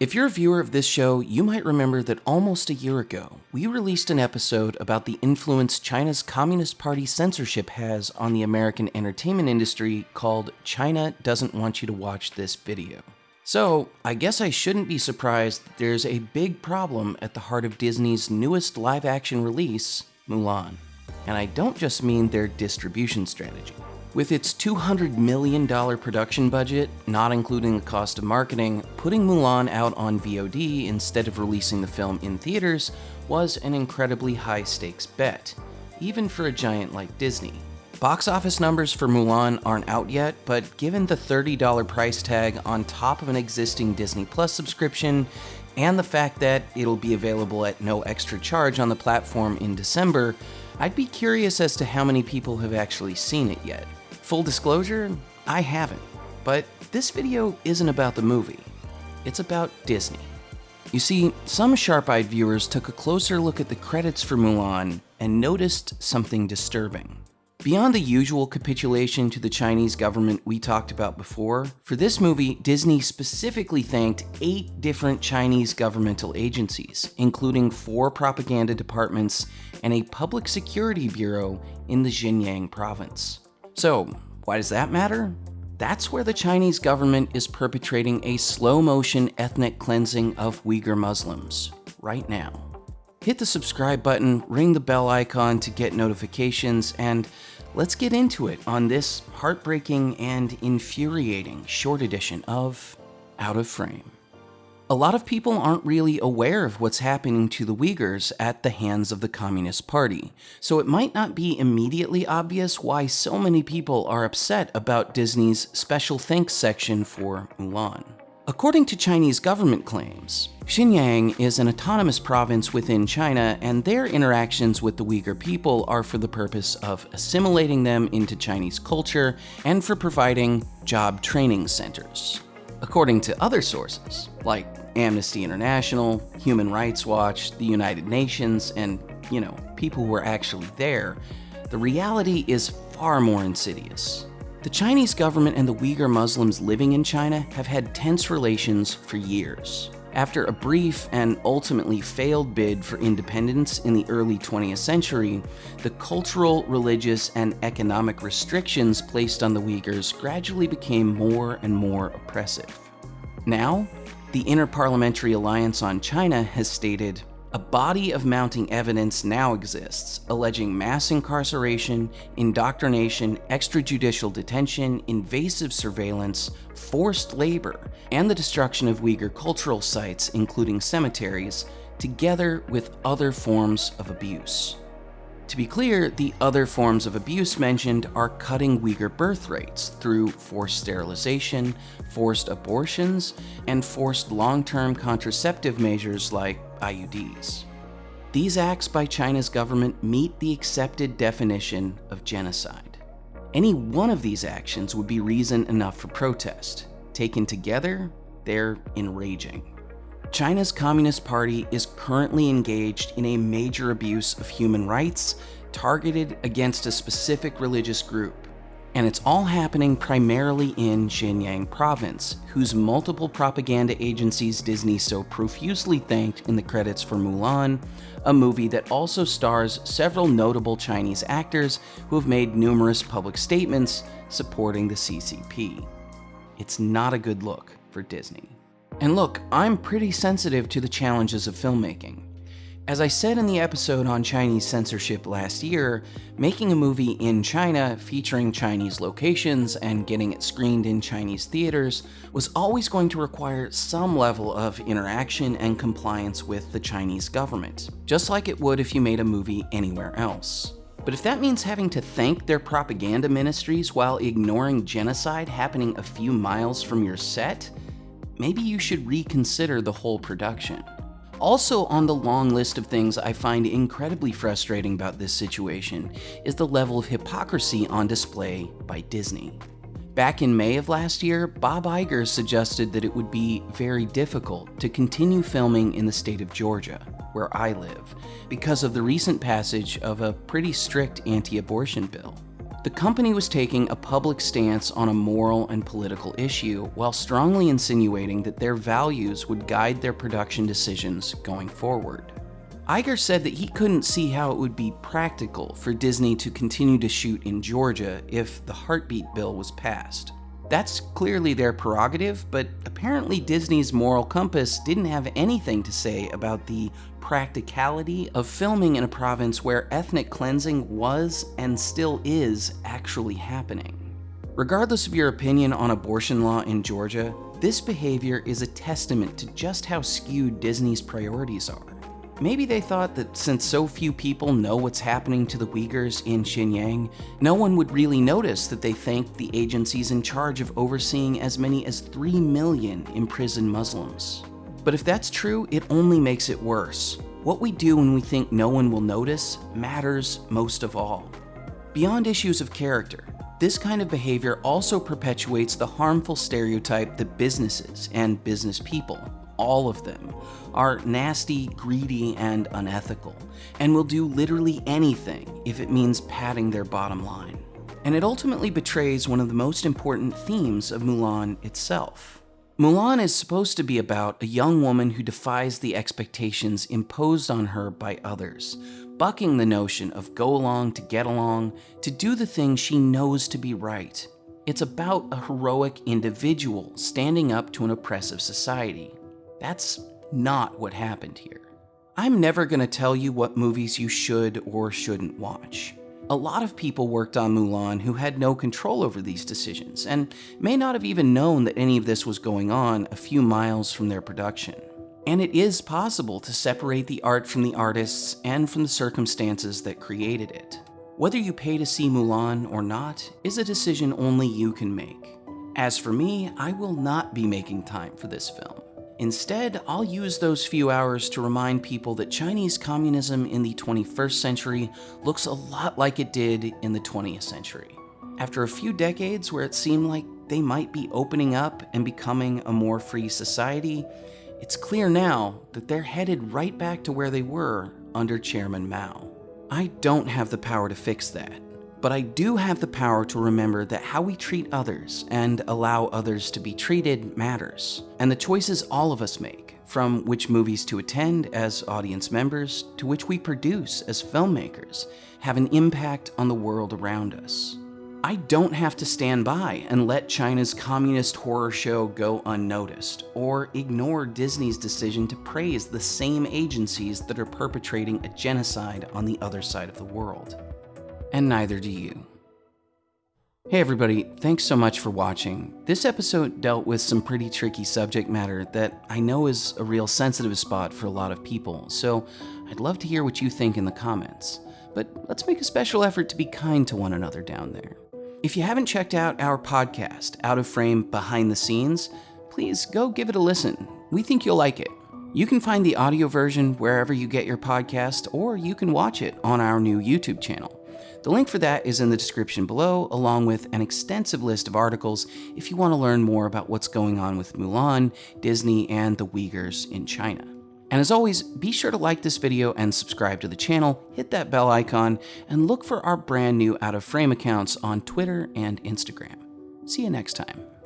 If you're a viewer of this show, you might remember that almost a year ago, we released an episode about the influence China's Communist Party censorship has on the American entertainment industry called China Doesn't Want You to Watch This Video. So, I guess I shouldn't be surprised that there's a big problem at the heart of Disney's newest live action release, Mulan. And I don't just mean their distribution strategy. With its $200 million production budget, not including the cost of marketing, putting Mulan out on VOD instead of releasing the film in theaters was an incredibly high stakes bet, even for a giant like Disney. Box office numbers for Mulan aren't out yet, but given the $30 price tag on top of an existing Disney Plus subscription, and the fact that it'll be available at no extra charge on the platform in December, I'd be curious as to how many people have actually seen it yet. Full disclosure, I haven't. But this video isn't about the movie. It's about Disney. You see, some sharp-eyed viewers took a closer look at the credits for Mulan and noticed something disturbing. Beyond the usual capitulation to the Chinese government we talked about before, for this movie, Disney specifically thanked eight different Chinese governmental agencies, including four propaganda departments and a public security bureau in the Xinjiang province. So, why does that matter? That's where the Chinese government is perpetrating a slow motion ethnic cleansing of Uyghur Muslims right now. Hit the subscribe button, ring the bell icon to get notifications, and let's get into it on this heartbreaking and infuriating short edition of Out of Frame. A lot of people aren't really aware of what's happening to the Uyghurs at the hands of the Communist Party, so it might not be immediately obvious why so many people are upset about Disney's special thanks section for Mulan. According to Chinese government claims, Xinjiang is an autonomous province within China, and their interactions with the Uyghur people are for the purpose of assimilating them into Chinese culture and for providing job training centers. According to other sources, like Amnesty International, Human Rights Watch, the United Nations, and, you know, people who are actually there, the reality is far more insidious. The Chinese government and the Uyghur Muslims living in China have had tense relations for years. After a brief and ultimately failed bid for independence in the early 20th century, the cultural, religious, and economic restrictions placed on the Uyghurs gradually became more and more oppressive. Now, the Interparliamentary Alliance on China has stated, a body of mounting evidence now exists, alleging mass incarceration, indoctrination, extrajudicial detention, invasive surveillance, forced labor, and the destruction of Uyghur cultural sites, including cemeteries, together with other forms of abuse. To be clear, the other forms of abuse mentioned are cutting Uyghur birth rates through forced sterilization, forced abortions, and forced long-term contraceptive measures like IUDs. These acts by China's government meet the accepted definition of genocide. Any one of these actions would be reason enough for protest. Taken together, they're enraging. China's Communist Party is currently engaged in a major abuse of human rights targeted against a specific religious group. And it's all happening primarily in Xinjiang province, whose multiple propaganda agencies Disney so profusely thanked in the credits for Mulan, a movie that also stars several notable Chinese actors who have made numerous public statements supporting the CCP. It's not a good look for Disney. And look, I'm pretty sensitive to the challenges of filmmaking. As I said in the episode on Chinese censorship last year, making a movie in China featuring Chinese locations and getting it screened in Chinese theaters was always going to require some level of interaction and compliance with the Chinese government, just like it would if you made a movie anywhere else. But if that means having to thank their propaganda ministries while ignoring genocide happening a few miles from your set, maybe you should reconsider the whole production. Also on the long list of things I find incredibly frustrating about this situation is the level of hypocrisy on display by Disney. Back in May of last year, Bob Iger suggested that it would be very difficult to continue filming in the state of Georgia, where I live, because of the recent passage of a pretty strict anti-abortion bill. The company was taking a public stance on a moral and political issue while strongly insinuating that their values would guide their production decisions going forward. Iger said that he couldn't see how it would be practical for Disney to continue to shoot in Georgia if the heartbeat bill was passed. That's clearly their prerogative, but apparently Disney's moral compass didn't have anything to say about the practicality of filming in a province where ethnic cleansing was and still is actually happening. Regardless of your opinion on abortion law in Georgia, this behavior is a testament to just how skewed Disney's priorities are. Maybe they thought that since so few people know what's happening to the Uyghurs in Xinjiang, no one would really notice that they thanked the agencies in charge of overseeing as many as 3 million imprisoned Muslims. But if that's true, it only makes it worse. What we do when we think no one will notice matters most of all. Beyond issues of character, this kind of behavior also perpetuates the harmful stereotype that businesses and business people all of them, are nasty, greedy, and unethical, and will do literally anything if it means padding their bottom line. And it ultimately betrays one of the most important themes of Mulan itself. Mulan is supposed to be about a young woman who defies the expectations imposed on her by others, bucking the notion of go along to get along, to do the thing she knows to be right. It's about a heroic individual standing up to an oppressive society. That's not what happened here. I'm never going to tell you what movies you should or shouldn't watch. A lot of people worked on Mulan who had no control over these decisions and may not have even known that any of this was going on a few miles from their production. And it is possible to separate the art from the artists and from the circumstances that created it. Whether you pay to see Mulan or not is a decision only you can make. As for me, I will not be making time for this film. Instead, I'll use those few hours to remind people that Chinese communism in the 21st century looks a lot like it did in the 20th century. After a few decades where it seemed like they might be opening up and becoming a more free society, it's clear now that they're headed right back to where they were under Chairman Mao. I don't have the power to fix that, but I do have the power to remember that how we treat others and allow others to be treated matters, and the choices all of us make, from which movies to attend as audience members to which we produce as filmmakers, have an impact on the world around us. I don't have to stand by and let China's communist horror show go unnoticed, or ignore Disney's decision to praise the same agencies that are perpetrating a genocide on the other side of the world and neither do you. Hey everybody, thanks so much for watching. This episode dealt with some pretty tricky subject matter that I know is a real sensitive spot for a lot of people, so I'd love to hear what you think in the comments. But let's make a special effort to be kind to one another down there. If you haven't checked out our podcast, Out of Frame Behind the Scenes, please go give it a listen. We think you'll like it. You can find the audio version wherever you get your podcast, or you can watch it on our new YouTube channel. The link for that is in the description below, along with an extensive list of articles if you want to learn more about what's going on with Mulan, Disney, and the Uyghurs in China. And as always, be sure to like this video and subscribe to the channel, hit that bell icon, and look for our brand new Out of Frame accounts on Twitter and Instagram. See you next time.